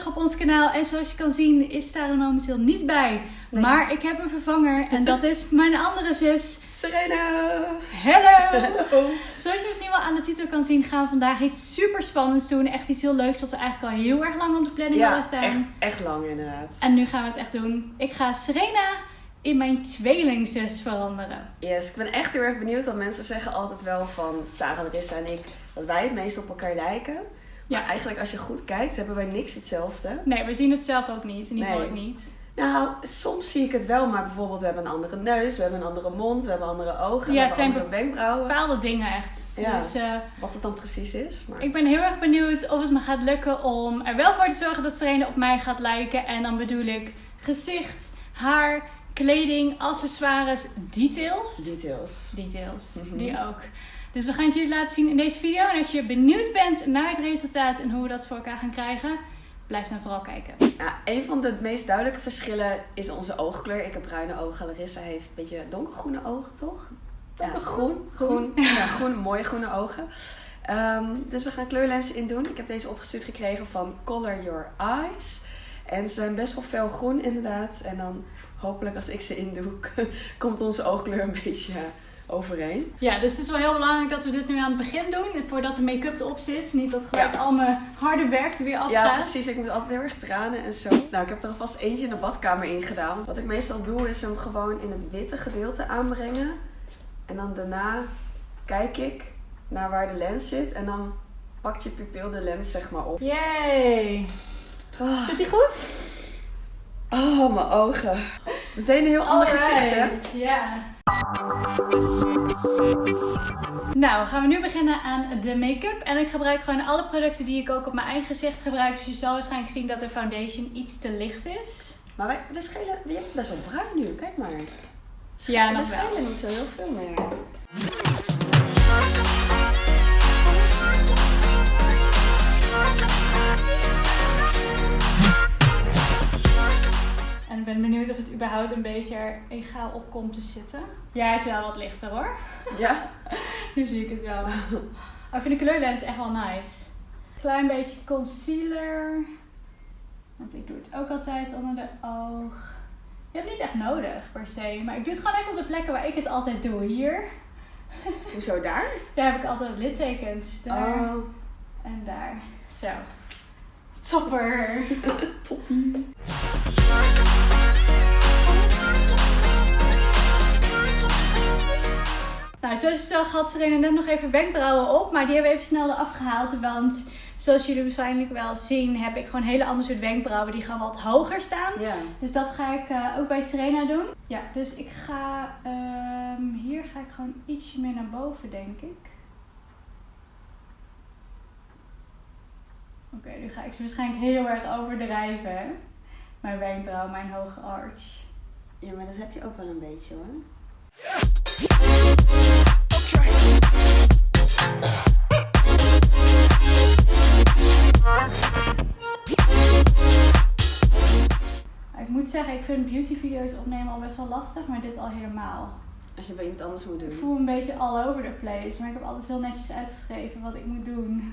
terug op ons kanaal. En zoals je kan zien is daar momenteel niet bij. Nee. Maar ik heb een vervanger en dat is mijn andere zus. Serena! Hallo! Oh. Zoals je misschien wel aan de titel kan zien, gaan we vandaag iets super spannends doen. Echt iets heel leuks wat we eigenlijk al heel erg lang op de planning Ja, hadden staan. echt, echt lang inderdaad. En nu gaan we het echt doen. Ik ga Serena in mijn tweelingzus veranderen. Yes, ik ben echt heel erg benieuwd. Want mensen zeggen altijd wel van Tara, Larissa en ik... dat wij het meest op elkaar lijken. Ja. eigenlijk als je goed kijkt, hebben wij niks hetzelfde. Nee, we zien het zelf ook niet. In ieder geval Nee. niet. Nou, soms zie ik het wel. Maar bijvoorbeeld, we hebben een andere neus. We hebben een andere mond. We hebben andere ogen. Ja, we hebben zijn andere wenkbrauwen. Bepaalde dingen echt. Ja. Dus eh, Wat het dan precies is. Maar... ik ben heel erg benieuwd of het me gaat lukken om er wel voor te zorgen dat Serena op mij gaat lijken. En dan bedoel ik gezicht, haar, kleding, accessoires, details. Details. Details, Mhm. die ook. Dus we gaan het jullie laten zien in deze video. En als je benieuwd bent naar het resultaat en hoe we dat voor elkaar gaan krijgen, blijf dan vooral kijken. Nou, een van de meest duidelijke verschillen is onze oogkleur. Ik heb bruine ogen. Larissa heeft een beetje donkergroene ogen, toch? Ja, groen. Groen. Ja, groen. Mooie groene ogen. Ehm, dus we gaan kleurlenzen in doen. Ik heb deze opgestuurd gekregen van Color Your Eyes. En ze zijn best wel fel groen inderdaad. En dan hopelijk als ik ze indoe, komt onze oogkleur een beetje overeen. Ja, dus het is wel heel belangrijk dat we dit nu aan het begin doen. Voordat de make-up erop zit. Niet dat gelijk Ja. al mijn harde werk er weer afgaat. Ja, precies. Ik moet altijd heel erg tranen en zo. Nou, ik heb er alvast eentje in de badkamer ingedaan. Wat ik meestal doe, is hem gewoon in het witte gedeelte aanbrengen. En dan daarna kijk ik naar waar de lens zit. En dan pakt je pupil de lens zeg maar op. Yay! Oh, Zit die goed? oh, mijn ogen. Meteen een heel ander gezicht, hè? Ja. Nou, gaan we nu beginnen aan de make-up. En ik gebruik gewoon alle producten die ik ook op mijn eigen gezicht gebruik. Dus je zal waarschijnlijk zien dat de foundation iets te licht is. Maar wij, we schelen, je best wel bruin nu. Kijk maar. Ja, we nog schelen niet zo heel veel meer. En ik ben benieuwd of het überhaupt een beetje er egaal op komt te zitten. Ja, hij is wel wat lichter hoor. Ja? Nu zie ik het wel. Maar ik vind de kleurlens echt wel nice. Klein beetje concealer. Want ik doe het ook altijd onder de oog. Je hebt niet echt nodig per se. Maar ik doe het gewoon even op de plekken waar ik het altijd doe. Hier. Hoezo daar? Daar heb ik altijd littekens. Daar Oh, en daar. Zo. Topper. toppie. Nou, zoals je zag had Serena net nog even wenkbrauwen op. Maar die hebben we even snel eraf gehaald. Want zoals jullie waarschijnlijk wel zien, heb ik gewoon hele andere soort wenkbrauwen. Die gaan wat hoger staan. Ja. Dus dat ga ik eh, ook bij Serena doen. Ja, dus ik ga... ehm, hier ga ik gewoon ietsje meer naar boven, denk ik. Oké, nu ga ik ze waarschijnlijk heel erg overdrijven. Mijn wenkbrauw, mijn hoge arch. Ja, maar dat heb je ook wel een beetje hoor. Ik moet zeggen, ik vind beautyvideo's opnemen al best wel lastig, maar dit al helemaal. Als je bij iemand anders moet Ik doen. voel me een beetje all over the place, maar ik heb altijd heel netjes uitgeschreven wat ik moet doen.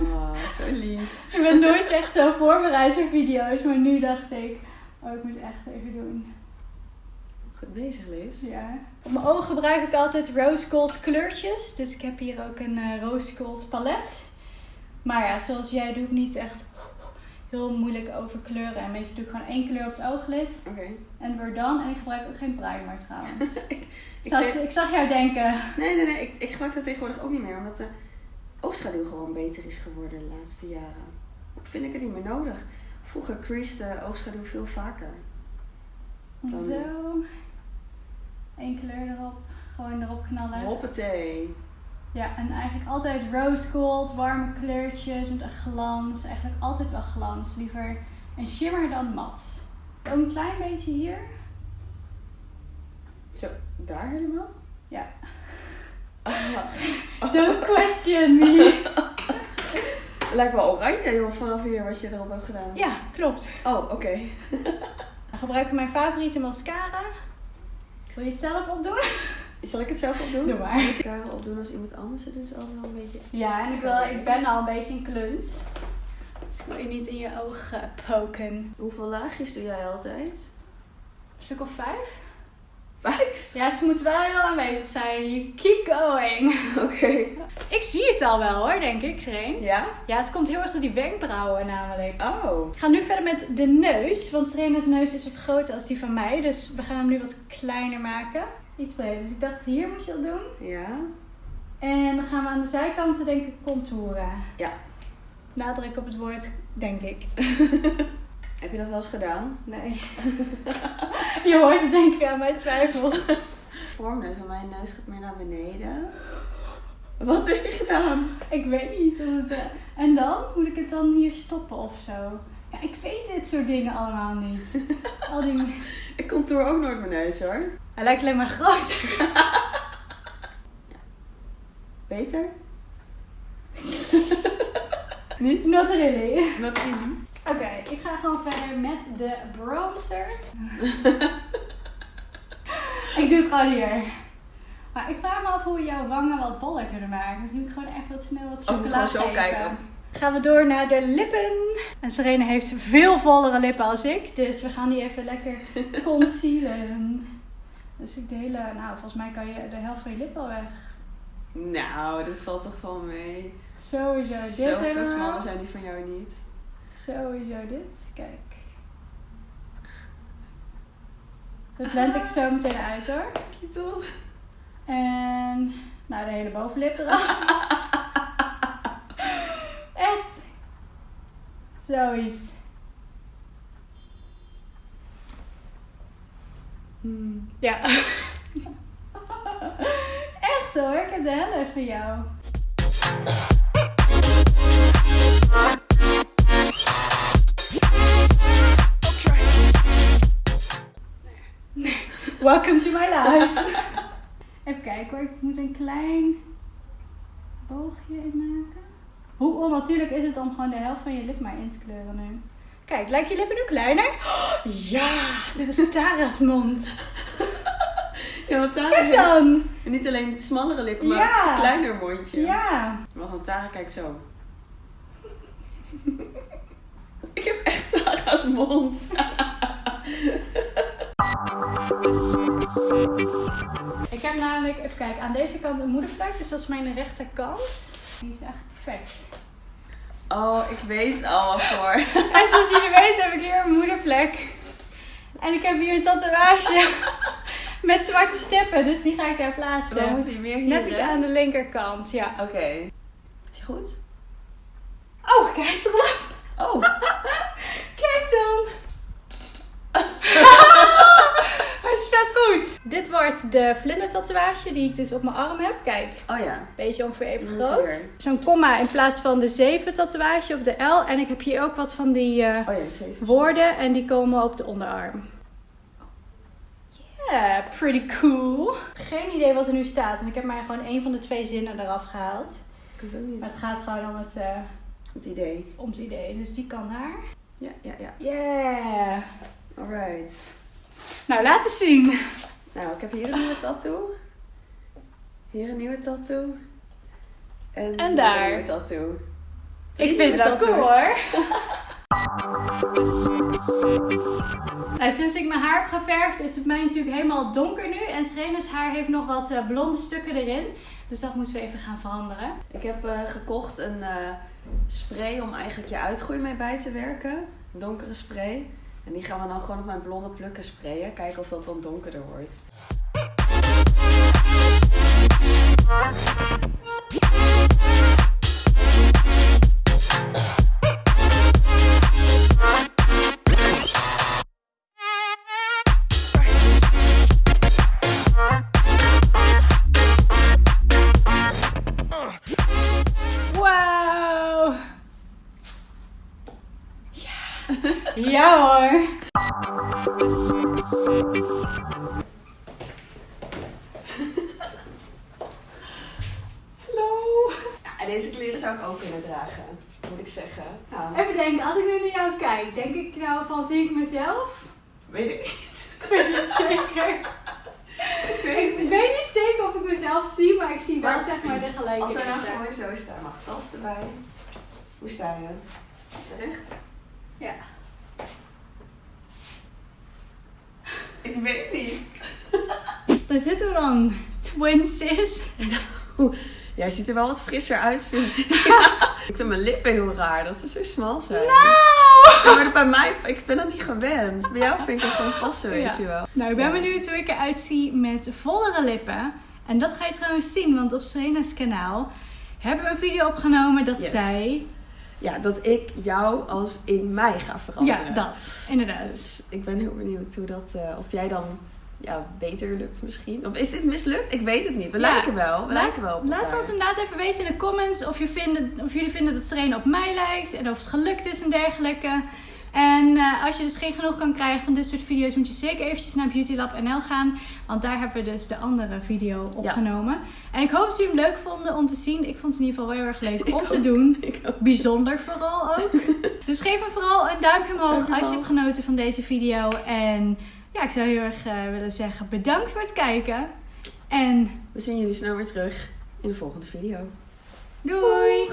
Oh, zo lief. Ik ben nooit echt zo voorbereid voor video's, maar nu dacht ik, oh ik moet echt even doen. Goed bezig, Liz. Ja. Op mijn ogen gebruik ik altijd rose gold kleurtjes, dus ik heb hier ook een eh, rose gold palet. Maar ja, zoals jij doe ik niet echt heel moeilijk over kleuren. En meestal doe ik gewoon één kleur op het ooglid Oké. en weer dan. En ik gebruik ook geen primer trouwens. Ik ik, zag, ik zag jou denken, Nee, nee, nee. Ik, ik gebruik dat tegenwoordig ook niet meer. Omdat de oogschaduw gewoon beter is geworden de laatste jaren. Ook vind ik het niet meer nodig. Vroeger creased oogschaduw veel vaker. Dan- zo. Eén kleur erop, gewoon erop knallen. Hoppatee. Ja, en eigenlijk altijd rose gold, warme kleurtjes met een glans. Eigenlijk altijd wel glans. Liever een shimmer dan mat. Ook een klein beetje hier. Zo, daar helemaal? Ja. Don't question me. lijkt wel oranje joh, vanaf hier wat je erop hebt gedaan. Ja, klopt. Oh, oké. Dan gebruik ik mijn favoriete mascara. Wil je het zelf opdoen? Zal ik het zelf opdoen? Doe maar. Mascara opdoen als iemand anders. Het is altijd wel een beetje... Ja, en ik, wil, ik ben al een beetje een kluns. Dus ik wil je niet in je oog eh, poken. Hoeveel laagjes doe jij altijd? Een stuk of vijf? Vijf? Ja, ze moeten wel heel aanwezig zijn. You keep going. Oké. Ik zie het al wel hoor, denk ik, Sereen. Ja? Ja, het komt heel erg door die wenkbrauwen namelijk. Oh. Ik ga nu verder met de neus, want Serena's neus is wat groter als die van mij. Dus we gaan hem nu wat kleiner maken. Iets breder. Dus ik dacht, hier moet je dat doen. Ja? En dan gaan we aan de zijkanten denk ik contouren. Ja. Nadruk op het woord, denk ik. Heb je dat wel eens gedaan? Nee. je hoort het denk ik aan mijn twijfels. Vormneus, want mijn neus gaat meer naar beneden. Wat heb je gedaan? Ik weet niet het... eh, En dan? Moet ik het dan hier stoppen of zo? Ja, ik weet dit soort dingen allemaal niet. Al die... Ik contour ook nooit mijn neus hoor. Hij lijkt alleen maar groot. Beter? Niet? Not really. Not really. Oké, ik ga gewoon verder met de bronzer. ik doe het gewoon hier. Maar ik vraag me af hoe we jouw wangen wat boller kunnen maken. Dus nu moet ik gewoon even wat snel wat Oh, chocola ga zo kijken. Gaan we door naar de lippen. En Serena heeft veel vollere lippen als ik. Dus we gaan die even lekker concealen. Dus ik de hele... Nou, volgens mij kan je de helft van je lip al weg. Nou, dit valt toch wel mee. Sowieso dit Zoveel smaller zijn die van jou niet. Sowieso dit. Kijk. Dat blend ik zo meteen uit hoor. Kietelt. En nou, de hele bovenlip eraf. Echt. Zoiets. Hmm. Ja. Echt hoor, ik heb de helft van jou. Welcome to my life. Even kijken hoor, ik moet een klein boogje in maken. Hoe onnatuurlijk is het om gewoon de helft van je lip maar in te kleuren nu? Kijk, lijken je lippen nu kleiner? ja, dit is Tara's mond. Ja, want Tara Kijk heeft dan! niet alleen smallere lippen, maar Ja. een kleiner mondje. Ja. Maar van Tara kijkt zo. Ik heb echt Tara's mond. Ik heb namelijk, even kijken, aan deze kant een moedervlek. Dus dat is mijn rechterkant. Die is echt perfect. Oh, ik weet al wat voor. En zoals jullie weten heb ik hier een moedervlek. En ik heb hier een tatoeage met zwarte steppen. Dus die ga ik daar plaatsen. hier meer hier. Net iets hè? aan de linkerkant, ja. Oké. Is je goed? Oh, kijk eens erop. Oh. Kijk dan. Het is vet goed. Dit wordt de vlindertatoeage die ik dus op mijn arm heb. Kijk, Oh ja. beetje ongeveer even groot. Zo'n komma in plaats van de 7 tatoeage of de L. En ik heb hier ook wat van die eh, Oh ja, woorden en die komen op de onderarm. Yeah, pretty cool. Geen idee wat er nu staat. En ik heb maar gewoon één van de twee zinnen eraf gehaald. Ik het ook niet. Maar het gaat gewoon om het, eh, Het idee. om het idee. Dus die kan daar. Ja, ja, ja. Yeah. Alright. Nou, laat eens zien. Nou, ik heb hier een nieuwe tattoo. Hier een nieuwe tattoo. En, daar. een nieuwe tattoo. Drie Ik vind het wel cool hoor. nou, sinds ik mijn haar heb geverfd is het mij natuurlijk helemaal donker nu. En Serena's haar heeft nog wat eh, blonde stukken erin. Dus dat moeten we even gaan veranderen. Ik heb eh, gekocht een eh, spray om eigenlijk je uitgroei mee bij te werken. Een donkere spray. En die gaan we dan gewoon op mijn blonde plukken sprayen. Kijken of dat dan donkerder wordt. Ja. hoor. Hallo! Ja, en deze kleren zou ik ook kunnen dragen. Moet ik zeggen. Nou, Even denken, als ik nu naar jou kijk, denk ik nou van zie ik mezelf? weet ik niet. Ik weet het zeker. Ik weet Ik weet niet zeker of ik mezelf zie, maar ik zie wel Maar zeg maar de Als we gelijkenis. nou gewoon zo staan, mag tas erbij. Hoe sta je? Recht? Ja. Ik weet niet. Daar zitten we dan. Twin sis. Jij ziet er wel wat frisser uit, vind ik. ik vind mijn lippen heel raar, dat ze zo smal zijn. Nou! Ja, maar bij mij, ik ben dat niet gewend. Bij jou vind ik het gewoon passen, weet Ja. je wel. Nou, ik ben Ja. benieuwd hoe ik eruit zie met vollere lippen. En dat ga je trouwens zien, want op Serena's kanaal hebben we een video opgenomen dat Yes. zij... Ja, dat ik jou als in mij ga veranderen. Ja, dat. Inderdaad. Dus ik ben heel benieuwd hoe dat, eh, of jij dan ja, beter lukt misschien. Of is dit mislukt? Ik weet het niet. We Ja. lijken wel. We Laat- lijken wel op Laat ons inderdaad even weten in de comments of, je vinden, of jullie vinden dat Serena op mij lijkt. En of het gelukt is en dergelijke. En eh, als je dus geen genoeg kan krijgen van dit soort video's, moet je zeker eventjes naar BeautyLab.nl gaan. Want daar hebben we dus de andere video opgenomen. En ik hoop dat jullie hem leuk vonden om te zien. Ik vond het in ieder geval wel heel erg leuk om te doen. Ik ook. Bijzonder vooral ook. dus geef hem vooral een duimpje omhoog als je hebt genoten van deze video. En ja, ik zou heel erg eh, willen zeggen bedankt voor het kijken. En We zien jullie snel weer terug in de volgende video. doei!